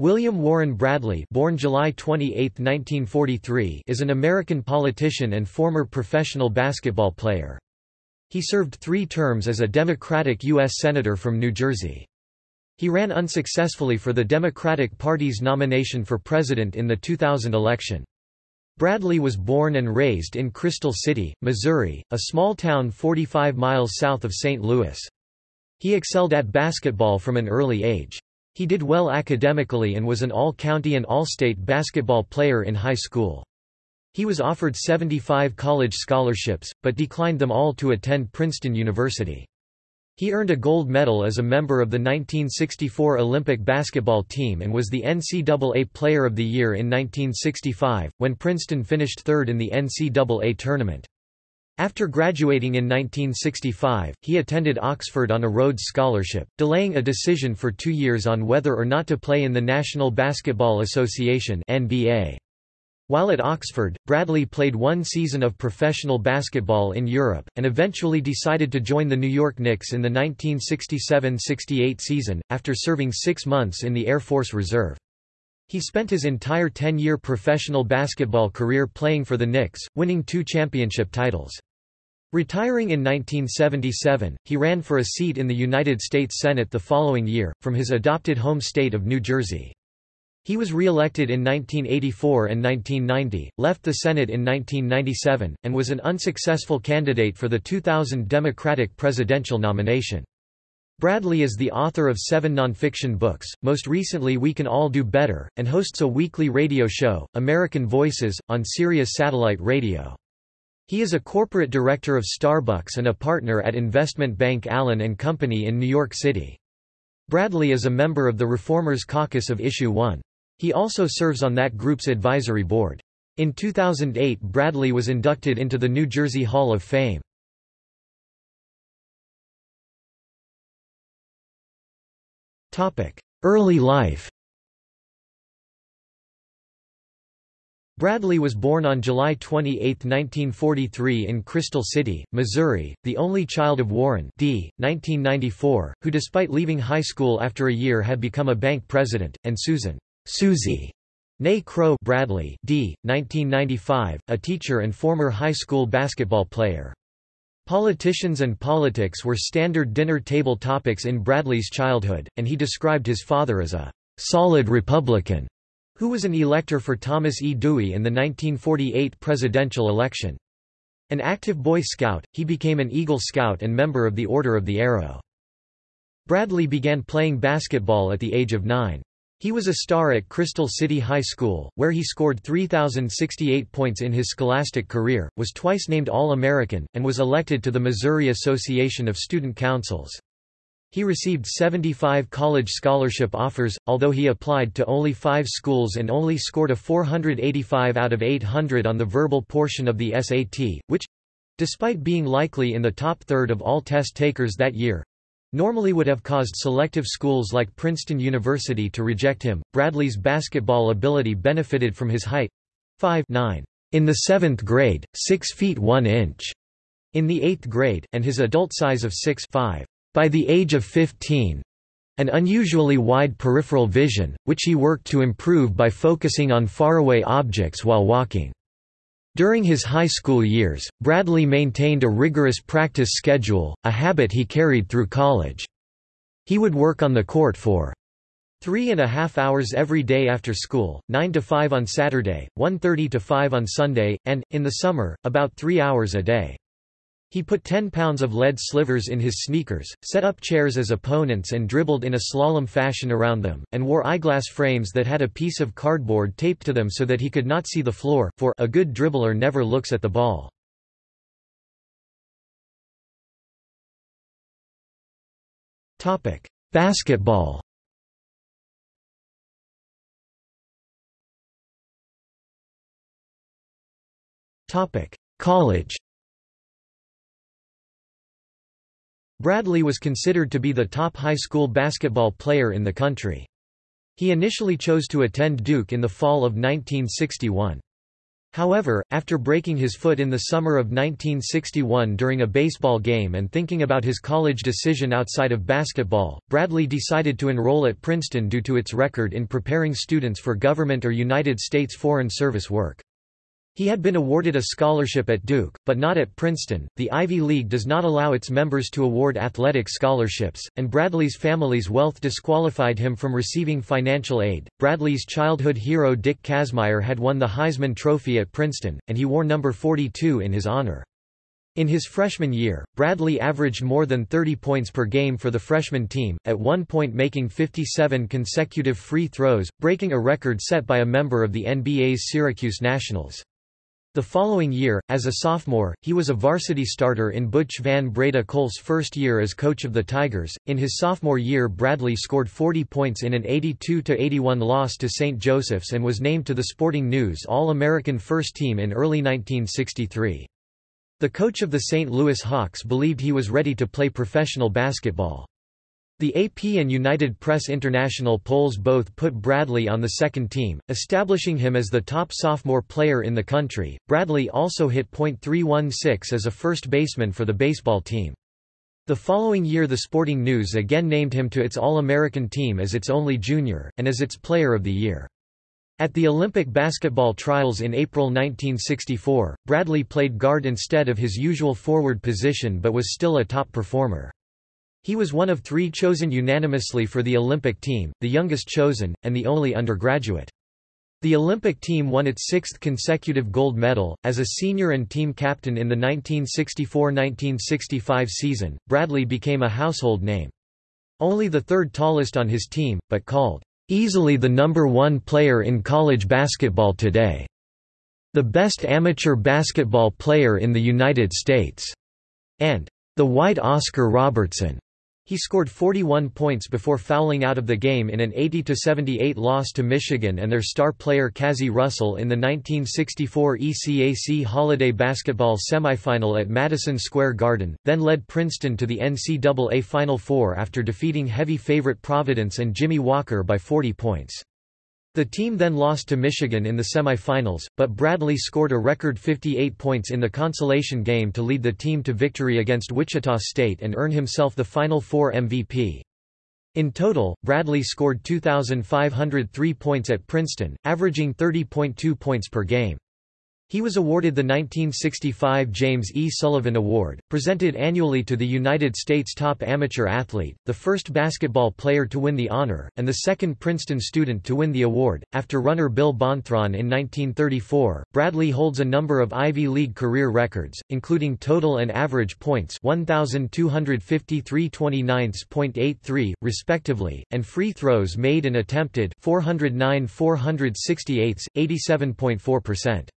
William Warren Bradley born July 28, 1943, is an American politician and former professional basketball player. He served three terms as a Democratic U.S. Senator from New Jersey. He ran unsuccessfully for the Democratic Party's nomination for president in the 2000 election. Bradley was born and raised in Crystal City, Missouri, a small town 45 miles south of St. Louis. He excelled at basketball from an early age. He did well academically and was an all-county and all-state basketball player in high school. He was offered 75 college scholarships, but declined them all to attend Princeton University. He earned a gold medal as a member of the 1964 Olympic basketball team and was the NCAA Player of the Year in 1965, when Princeton finished third in the NCAA tournament. After graduating in 1965, he attended Oxford on a Rhodes Scholarship, delaying a decision for two years on whether or not to play in the National Basketball Association NBA. While at Oxford, Bradley played one season of professional basketball in Europe, and eventually decided to join the New York Knicks in the 1967–68 season, after serving six months in the Air Force Reserve. He spent his entire 10-year professional basketball career playing for the Knicks, winning two championship titles. Retiring in 1977, he ran for a seat in the United States Senate the following year, from his adopted home state of New Jersey. He was re-elected in 1984 and 1990, left the Senate in 1997, and was an unsuccessful candidate for the 2000 Democratic presidential nomination. Bradley is the author of seven nonfiction books, most recently We Can All Do Better, and hosts a weekly radio show, American Voices, on Sirius Satellite Radio. He is a corporate director of Starbucks and a partner at investment bank Allen & Company in New York City. Bradley is a member of the Reformers Caucus of Issue 1. He also serves on that group's advisory board. In 2008 Bradley was inducted into the New Jersey Hall of Fame. Early life Bradley was born on July 28, 1943 in Crystal City, Missouri, the only child of Warren D. 1994, who despite leaving high school after a year had become a bank president, and Susan Susie Nay Crow Bradley D. 1995, a teacher and former high school basketball player. Politicians and politics were standard dinner table topics in Bradley's childhood, and he described his father as a solid Republican, who was an elector for Thomas E. Dewey in the 1948 presidential election. An active Boy Scout, he became an Eagle Scout and member of the Order of the Arrow. Bradley began playing basketball at the age of nine. He was a star at Crystal City High School, where he scored 3,068 points in his scholastic career, was twice named All-American, and was elected to the Missouri Association of Student Councils. He received 75 college scholarship offers, although he applied to only five schools and only scored a 485 out of 800 on the verbal portion of the SAT, which—despite being likely in the top third of all test takers that year, normally would have caused selective schools like Princeton University to reject him. Bradley's basketball ability benefited from his height 5 9 in the seventh grade, 6 feet 1 inch in the eighth grade, and his adult size of 6 5 by the age of 15 an unusually wide peripheral vision, which he worked to improve by focusing on faraway objects while walking. During his high school years, Bradley maintained a rigorous practice schedule, a habit he carried through college. He would work on the court for three and a half hours every day after school, 9 to 5 on Saturday, 1.30 to 5 on Sunday, and, in the summer, about three hours a day. He put 10 pounds of lead slivers in his sneakers, set up chairs as opponents and dribbled in a slalom fashion around them, and wore eyeglass frames that had a piece of cardboard taped to them so that he could not see the floor, for a good dribbler never looks at the ball. Basketball College Bradley was considered to be the top high school basketball player in the country. He initially chose to attend Duke in the fall of 1961. However, after breaking his foot in the summer of 1961 during a baseball game and thinking about his college decision outside of basketball, Bradley decided to enroll at Princeton due to its record in preparing students for government or United States Foreign Service work. He had been awarded a scholarship at Duke, but not at Princeton. The Ivy League does not allow its members to award athletic scholarships, and Bradley's family's wealth disqualified him from receiving financial aid. Bradley's childhood hero Dick Kazmaier had won the Heisman Trophy at Princeton, and he wore number 42 in his honor. In his freshman year, Bradley averaged more than 30 points per game for the freshman team, at one point making 57 consecutive free throws, breaking a record set by a member of the NBA's Syracuse Nationals. The following year, as a sophomore, he was a varsity starter in Butch Van Breda Kolff's first year as coach of the Tigers. In his sophomore year, Bradley scored 40 points in an 82-81 loss to St. Joseph's and was named to the Sporting News All-American First Team in early 1963. The coach of the St. Louis Hawks believed he was ready to play professional basketball. The AP and United Press International polls both put Bradley on the second team, establishing him as the top sophomore player in the country. Bradley also hit .316 as a first baseman for the baseball team. The following year the Sporting News again named him to its All-American team as its only junior, and as its Player of the Year. At the Olympic basketball trials in April 1964, Bradley played guard instead of his usual forward position but was still a top performer. He was one of three chosen unanimously for the Olympic team, the youngest chosen, and the only undergraduate. The Olympic team won its sixth consecutive gold medal. As a senior and team captain in the 1964–1965 season, Bradley became a household name. Only the third tallest on his team, but called, "...easily the number one player in college basketball today. The best amateur basketball player in the United States." and "...the white Oscar Robertson." He scored 41 points before fouling out of the game in an 80–78 loss to Michigan and their star player Cazzie Russell in the 1964 ECAC Holiday Basketball semifinal at Madison Square Garden, then led Princeton to the NCAA Final Four after defeating heavy favorite Providence and Jimmy Walker by 40 points. The team then lost to Michigan in the semifinals, but Bradley scored a record 58 points in the consolation game to lead the team to victory against Wichita State and earn himself the Final Four MVP. In total, Bradley scored 2,503 points at Princeton, averaging 30.2 points per game. He was awarded the 1965 James E. Sullivan Award, presented annually to the United States top amateur athlete, the first basketball player to win the honor, and the second Princeton student to win the award. After runner Bill Bonthron in 1934, Bradley holds a number of Ivy League career records, including total and average points 1,253 29.83, respectively, and free throws made and attempted 409 468, 87.4%.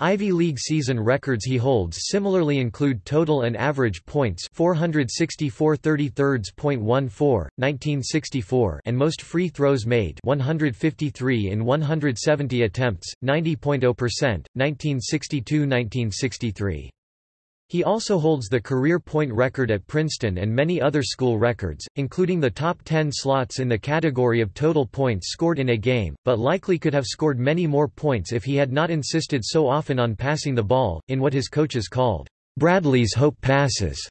Ivy League season records he holds similarly include total and average points 464 33.14, 1964 and most free throws made 153 in 170 attempts, 90.0, 1962–1963. He also holds the career point record at Princeton and many other school records, including the top 10 slots in the category of total points scored in a game, but likely could have scored many more points if he had not insisted so often on passing the ball, in what his coaches called, Bradley's hope passes.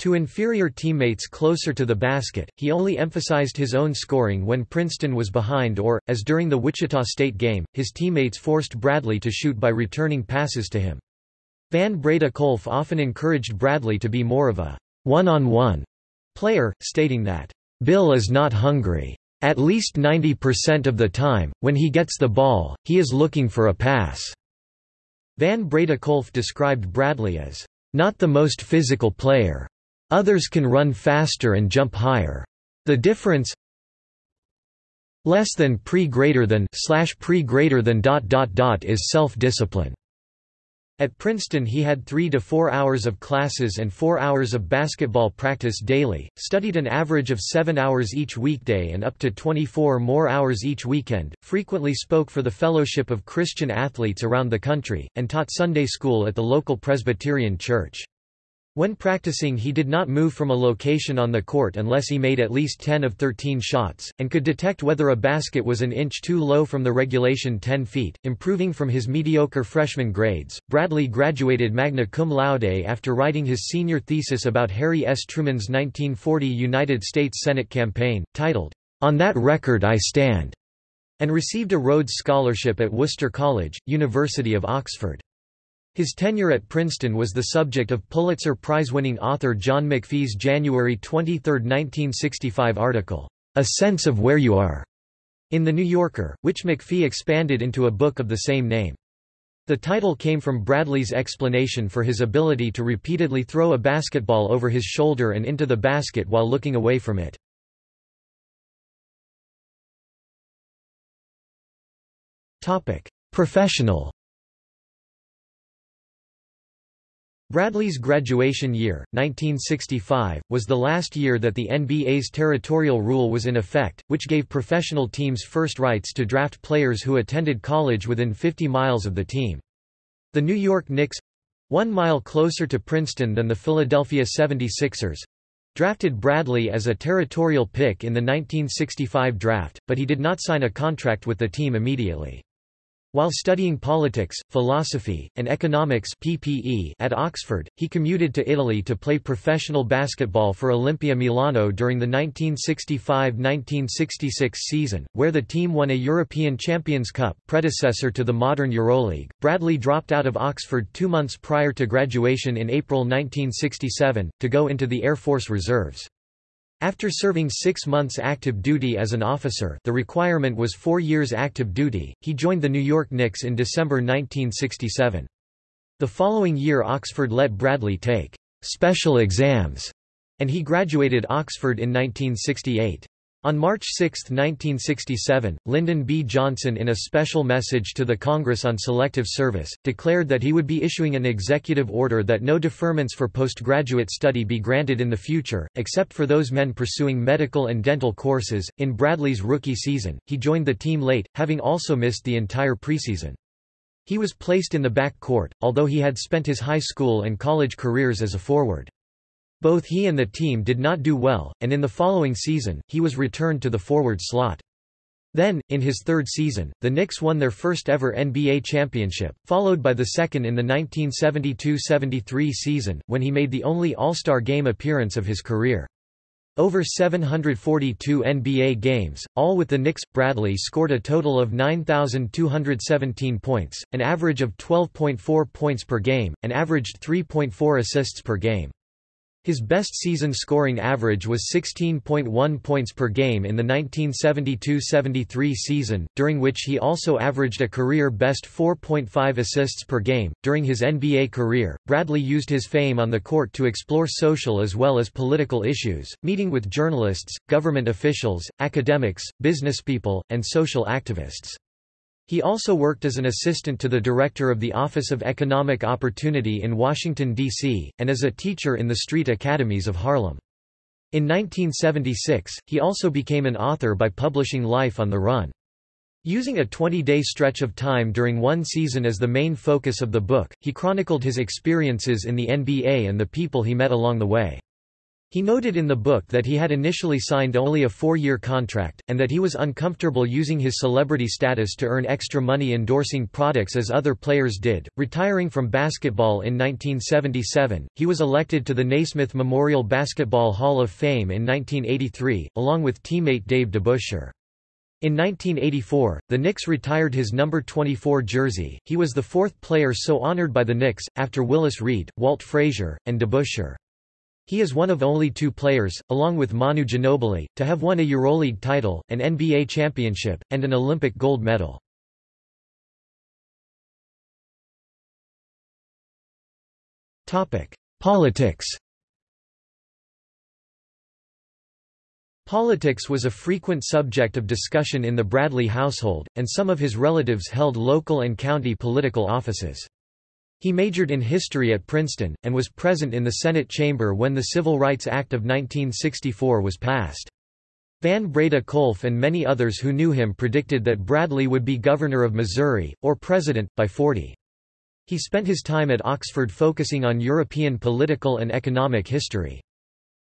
To inferior teammates closer to the basket, he only emphasized his own scoring when Princeton was behind or, as during the Wichita State game, his teammates forced Bradley to shoot by returning passes to him. Van Breda Kolff often encouraged Bradley to be more of a one-on-one -on -one player, stating that, "...Bill is not hungry. At least 90% of the time, when he gets the ball, he is looking for a pass." Van Breda Kolff described Bradley as, "...not the most physical player. Others can run faster and jump higher. The difference less than pre greater than slash pre greater than dot dot dot is self-discipline." At Princeton he had three to four hours of classes and four hours of basketball practice daily, studied an average of seven hours each weekday and up to 24 more hours each weekend, frequently spoke for the Fellowship of Christian Athletes around the country, and taught Sunday school at the local Presbyterian church. When practicing he did not move from a location on the court unless he made at least 10 of 13 shots, and could detect whether a basket was an inch too low from the regulation 10 feet, improving from his mediocre freshman grades. Bradley graduated magna cum laude after writing his senior thesis about Harry S. Truman's 1940 United States Senate campaign, titled, On That Record I Stand, and received a Rhodes Scholarship at Worcester College, University of Oxford. His tenure at Princeton was the subject of Pulitzer Prize-winning author John McPhee's January 23, 1965 article, A Sense of Where You Are, in The New Yorker, which McPhee expanded into a book of the same name. The title came from Bradley's explanation for his ability to repeatedly throw a basketball over his shoulder and into the basket while looking away from it. Professional Bradley's graduation year, 1965, was the last year that the NBA's territorial rule was in effect, which gave professional teams first rights to draft players who attended college within 50 miles of the team. The New York Knicks—one mile closer to Princeton than the Philadelphia 76ers—drafted Bradley as a territorial pick in the 1965 draft, but he did not sign a contract with the team immediately. While studying politics, philosophy, and economics PPE at Oxford, he commuted to Italy to play professional basketball for Olimpia Milano during the 1965–1966 season, where the team won a European Champions Cup predecessor to the modern Euroleague. Bradley dropped out of Oxford two months prior to graduation in April 1967, to go into the Air Force Reserves. After serving six months active duty as an officer the requirement was four years active duty, he joined the New York Knicks in December 1967. The following year Oxford let Bradley take «special exams», and he graduated Oxford in 1968. On March 6, 1967, Lyndon B. Johnson in a special message to the Congress on Selective Service, declared that he would be issuing an executive order that no deferments for postgraduate study be granted in the future, except for those men pursuing medical and dental courses. In Bradley's rookie season, he joined the team late, having also missed the entire preseason. He was placed in the back court, although he had spent his high school and college careers as a forward. Both he and the team did not do well, and in the following season, he was returned to the forward slot. Then, in his third season, the Knicks won their first ever NBA championship, followed by the second in the 1972–73 season, when he made the only All-Star game appearance of his career. Over 742 NBA games, all with the Knicks, Bradley scored a total of 9,217 points, an average of 12.4 points per game, and averaged 3.4 assists per game. His best season scoring average was 16.1 points per game in the 1972–73 season, during which he also averaged a career best 4.5 assists per game. During his NBA career, Bradley used his fame on the court to explore social as well as political issues, meeting with journalists, government officials, academics, businesspeople, and social activists. He also worked as an assistant to the director of the Office of Economic Opportunity in Washington, D.C., and as a teacher in the street academies of Harlem. In 1976, he also became an author by publishing Life on the Run. Using a 20-day stretch of time during one season as the main focus of the book, he chronicled his experiences in the NBA and the people he met along the way. He noted in the book that he had initially signed only a four-year contract, and that he was uncomfortable using his celebrity status to earn extra money endorsing products as other players did. Retiring from basketball in 1977, he was elected to the Naismith Memorial Basketball Hall of Fame in 1983, along with teammate Dave DeBusschere. In 1984, the Knicks retired his number 24 jersey. He was the fourth player so honored by the Knicks, after Willis Reed, Walt Frazier, and DeBusschere. He is one of only two players, along with Manu Ginobili, to have won a EuroLeague title, an NBA championship, and an Olympic gold medal. Politics Politics was a frequent subject of discussion in the Bradley household, and some of his relatives held local and county political offices. He majored in history at Princeton, and was present in the Senate chamber when the Civil Rights Act of 1964 was passed. Van Breda Kolff and many others who knew him predicted that Bradley would be governor of Missouri, or president, by 40. He spent his time at Oxford focusing on European political and economic history.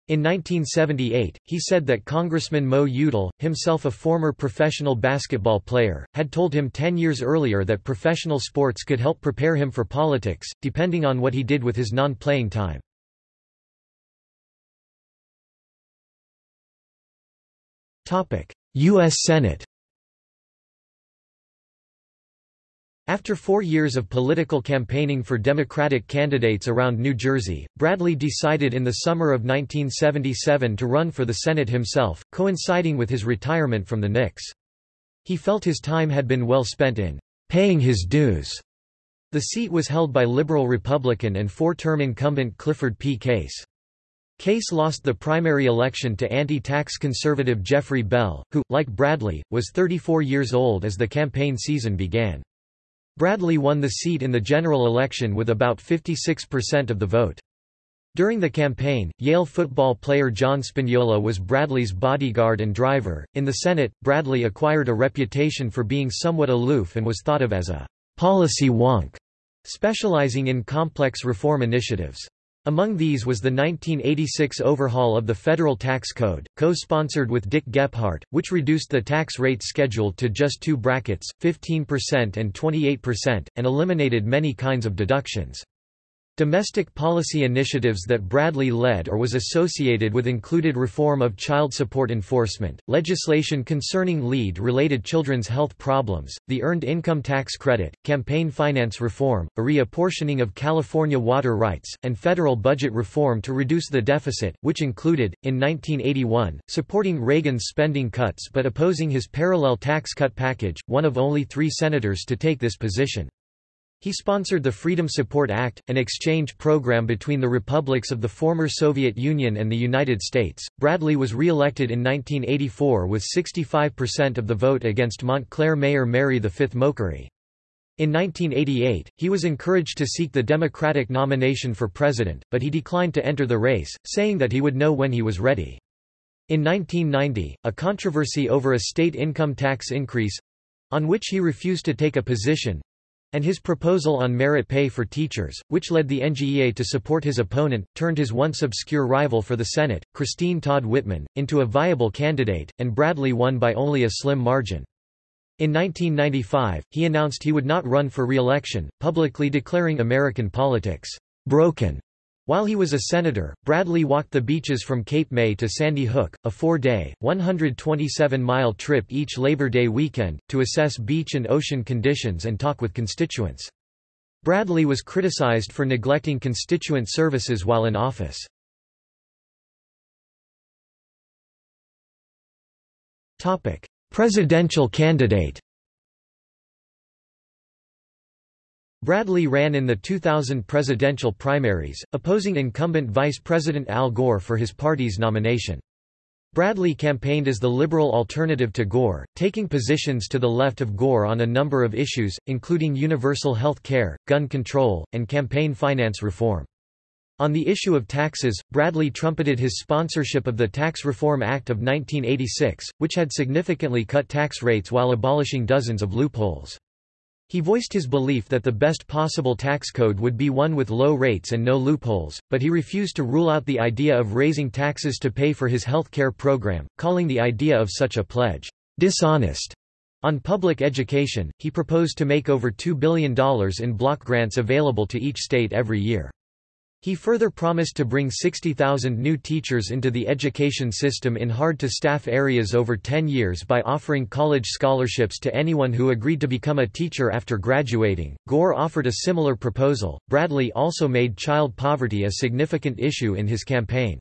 In 1978, he said that Congressman Mo Udall, himself a former professional basketball player, had told him ten years earlier that professional sports could help prepare him for politics, depending on what he did with his non-playing time. U.S. Senate After four years of political campaigning for Democratic candidates around New Jersey, Bradley decided in the summer of 1977 to run for the Senate himself, coinciding with his retirement from the Knicks. He felt his time had been well spent in paying his dues. The seat was held by liberal Republican and four-term incumbent Clifford P. Case. Case lost the primary election to anti-tax conservative Jeffrey Bell, who, like Bradley, was 34 years old as the campaign season began. Bradley won the seat in the general election with about 56% of the vote. During the campaign, Yale football player John Spagnola was Bradley's bodyguard and driver. In the Senate, Bradley acquired a reputation for being somewhat aloof and was thought of as a policy wonk, specializing in complex reform initiatives. Among these was the 1986 overhaul of the federal tax code, co-sponsored with Dick Gephardt, which reduced the tax rate schedule to just two brackets, 15% and 28%, and eliminated many kinds of deductions. Domestic policy initiatives that Bradley led or was associated with included reform of child support enforcement, legislation concerning LEAD-related children's health problems, the Earned Income Tax Credit, campaign finance reform, a reapportioning of California water rights, and federal budget reform to reduce the deficit, which included, in 1981, supporting Reagan's spending cuts but opposing his parallel tax cut package, one of only three senators to take this position. He sponsored the Freedom Support Act, an exchange program between the republics of the former Soviet Union and the United States. Bradley was re-elected in 1984 with 65% of the vote against Montclair Mayor Mary V. Mochary. In 1988, he was encouraged to seek the Democratic nomination for president, but he declined to enter the race, saying that he would know when he was ready. In 1990, a controversy over a state income tax increase—on which he refused to take a position, and his proposal on merit pay for teachers, which led the NJEA to support his opponent, turned his once obscure rival for the Senate, Christine Todd Whitman, into a viable candidate, and Bradley won by only a slim margin. In 1995, he announced he would not run for re-election, publicly declaring American politics broken while he was a senator, Bradley walked the beaches from Cape May to Sandy Hook, a four-day, 127-mile trip each Labor Day weekend, to assess beach and ocean conditions and talk with constituents. Bradley was criticized for neglecting constituent services while in office. Presidential candidate Bradley ran in the 2000 presidential primaries, opposing incumbent Vice President Al Gore for his party's nomination. Bradley campaigned as the liberal alternative to Gore, taking positions to the left of Gore on a number of issues, including universal health care, gun control, and campaign finance reform. On the issue of taxes, Bradley trumpeted his sponsorship of the Tax Reform Act of 1986, which had significantly cut tax rates while abolishing dozens of loopholes. He voiced his belief that the best possible tax code would be one with low rates and no loopholes, but he refused to rule out the idea of raising taxes to pay for his health care program, calling the idea of such a pledge, dishonest. On public education, he proposed to make over $2 billion in block grants available to each state every year. He further promised to bring 60,000 new teachers into the education system in hard-to-staff areas over 10 years by offering college scholarships to anyone who agreed to become a teacher after graduating. Gore offered a similar proposal. Bradley also made child poverty a significant issue in his campaign.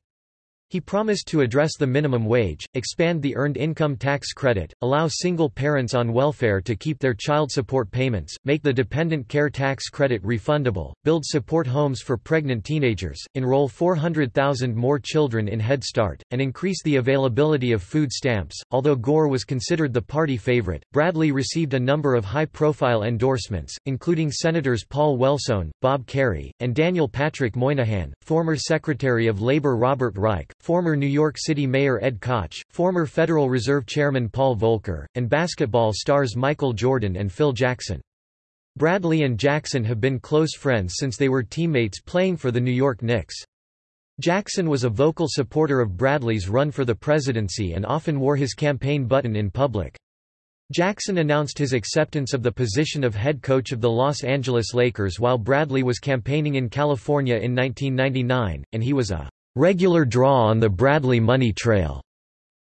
He promised to address the minimum wage, expand the Earned Income Tax Credit, allow single parents on welfare to keep their child support payments, make the Dependent Care Tax Credit refundable, build support homes for pregnant teenagers, enroll 400,000 more children in Head Start, and increase the availability of food stamps. Although Gore was considered the party favorite, Bradley received a number of high-profile endorsements, including Senators Paul Wellstone, Bob Kerrey, and Daniel Patrick Moynihan, former Secretary of Labor Robert Reich, former New York City Mayor Ed Koch, former Federal Reserve Chairman Paul Volcker, and basketball stars Michael Jordan and Phil Jackson. Bradley and Jackson have been close friends since they were teammates playing for the New York Knicks. Jackson was a vocal supporter of Bradley's run for the presidency and often wore his campaign button in public. Jackson announced his acceptance of the position of head coach of the Los Angeles Lakers while Bradley was campaigning in California in 1999, and he was a regular draw on the Bradley money trail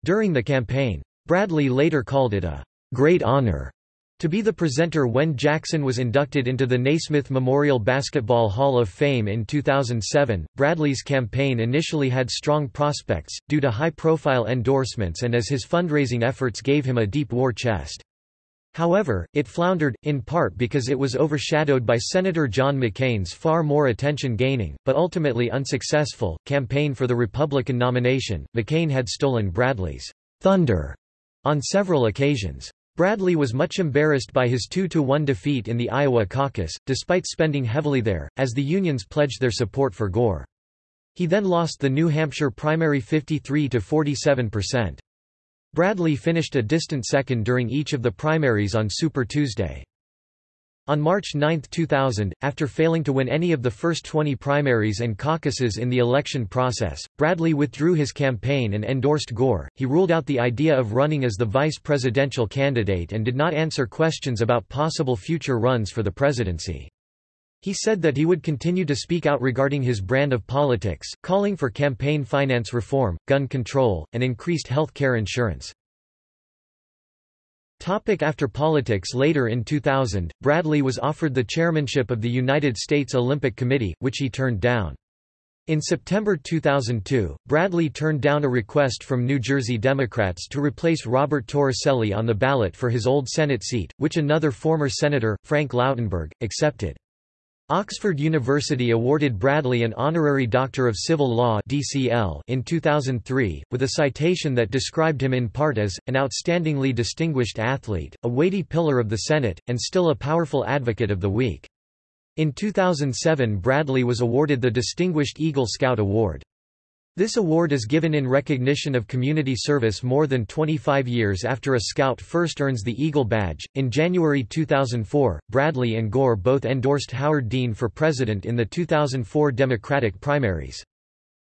during the campaign. Bradley later called it a great honor to be the presenter when Jackson was inducted into the Naismith Memorial Basketball Hall of Fame in 2007, Bradley's campaign initially had strong prospects, due to high-profile endorsements and as his fundraising efforts gave him a deep war chest. However, it floundered, in part because it was overshadowed by Senator John McCain's far more attention-gaining, but ultimately unsuccessful, campaign for the Republican nomination. McCain had stolen Bradley's thunder on several occasions. Bradley was much embarrassed by his 2–1 defeat in the Iowa caucus, despite spending heavily there, as the unions pledged their support for Gore. He then lost the New Hampshire primary 53–47%. Bradley finished a distant second during each of the primaries on Super Tuesday. On March 9, 2000, after failing to win any of the first 20 primaries and caucuses in the election process, Bradley withdrew his campaign and endorsed Gore. He ruled out the idea of running as the vice presidential candidate and did not answer questions about possible future runs for the presidency. He said that he would continue to speak out regarding his brand of politics, calling for campaign finance reform, gun control, and increased health care insurance. Topic after politics Later in 2000, Bradley was offered the chairmanship of the United States Olympic Committee, which he turned down. In September 2002, Bradley turned down a request from New Jersey Democrats to replace Robert Torricelli on the ballot for his old Senate seat, which another former senator, Frank Lautenberg, accepted. Oxford University awarded Bradley an honorary Doctor of Civil Law (DCL) in 2003, with a citation that described him in part as an outstandingly distinguished athlete, a weighty pillar of the Senate, and still a powerful advocate of the weak. In 2007 Bradley was awarded the Distinguished Eagle Scout Award. This award is given in recognition of community service more than 25 years after a scout first earns the Eagle Badge. In January 2004, Bradley and Gore both endorsed Howard Dean for president in the 2004 Democratic primaries.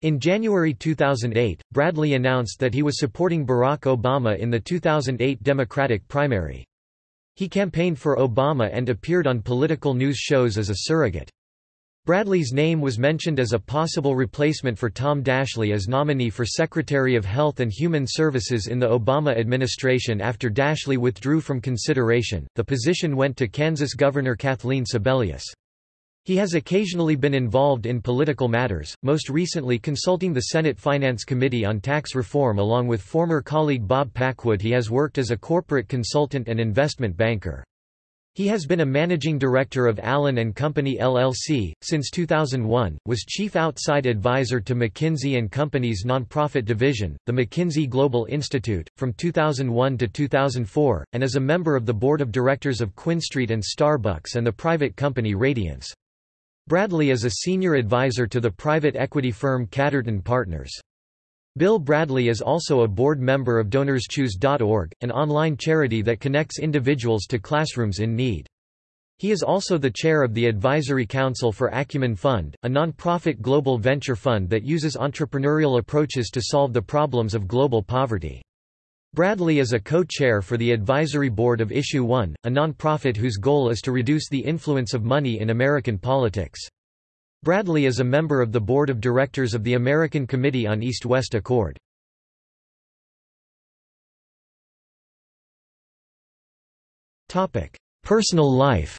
In January 2008, Bradley announced that he was supporting Barack Obama in the 2008 Democratic primary. He campaigned for Obama and appeared on political news shows as a surrogate. Bradley's name was mentioned as a possible replacement for Tom Daschle as nominee for Secretary of Health and Human Services in the Obama administration after Daschle withdrew from consideration. The position went to Kansas Governor Kathleen Sebelius. He has occasionally been involved in political matters, most recently consulting the Senate Finance Committee on tax reform along with former colleague Bob Packwood. He has worked as a corporate consultant and investment banker. He has been a managing director of Allen & Company LLC, since 2001, was chief outside advisor to McKinsey & Company's nonprofit division, the McKinsey Global Institute, from 2001 to 2004, and is a member of the board of directors of QuinStreet and Starbucks and the private company Radiance. Bradley is a senior advisor to the private equity firm Catterton Partners. Bill Bradley is also a board member of DonorsChoose.org, an online charity that connects individuals to classrooms in need. He is also the chair of the Advisory Council for Acumen Fund, a non-profit global venture fund that uses entrepreneurial approaches to solve the problems of global poverty. Bradley is a co-chair for the advisory board of Issue One, a non-profit whose goal is to reduce the influence of money in American politics. Bradley is a member of the board of directors of the American Committee on East-West Accord. Personal life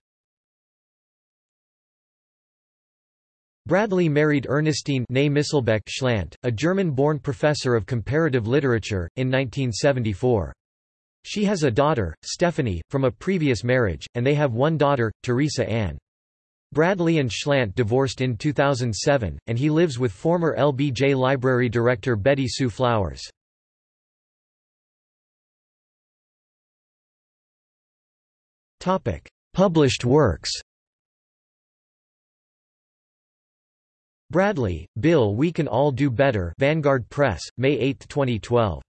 Bradley married Ernestine Misselbeck Schlant, a German-born professor of comparative literature, in 1974. She has a daughter, Stephanie, from a previous marriage, and they have one daughter, Teresa Ann. Bradley and Schlant divorced in 2007, and he lives with former LBJ Library director Betty Sue Flowers. Published works Bradley, Bill We Can All Do Better Vanguard Press, May 8, 2012.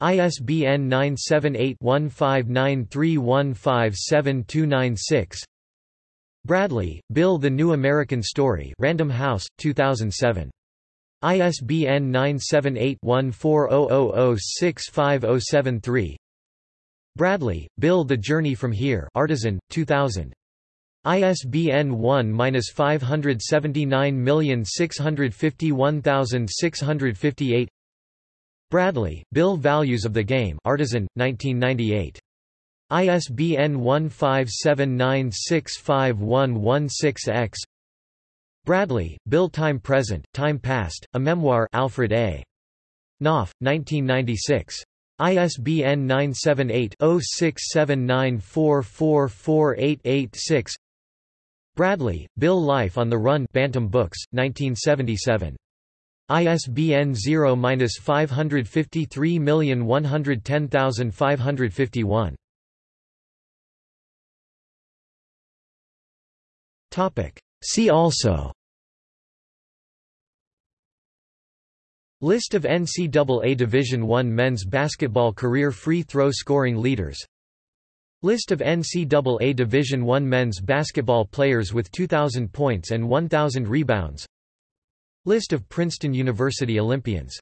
ISBN 978 1593157296 Bradley, Bill The New American Story Random House, 2007. ISBN 978-1400065073 Bradley, Bill The Journey from Here Artisan, 2000. ISBN 1-579651658 Bradley, Bill Values of the Game Artisan, 1998. ISBN 1579651116-X Bradley, Bill Time Present, Time Past, A Memoir Alfred A. Knopf, 1996. ISBN 978-0679444886 Bradley, Bill Life on the Run Bantam Books, 1977. ISBN 0-553110551. See also. List of NCAA Division I men's basketball career free throw scoring leaders. List of NCAA Division I men's basketball players with 2,000 points and 1,000 rebounds. List of Princeton University Olympians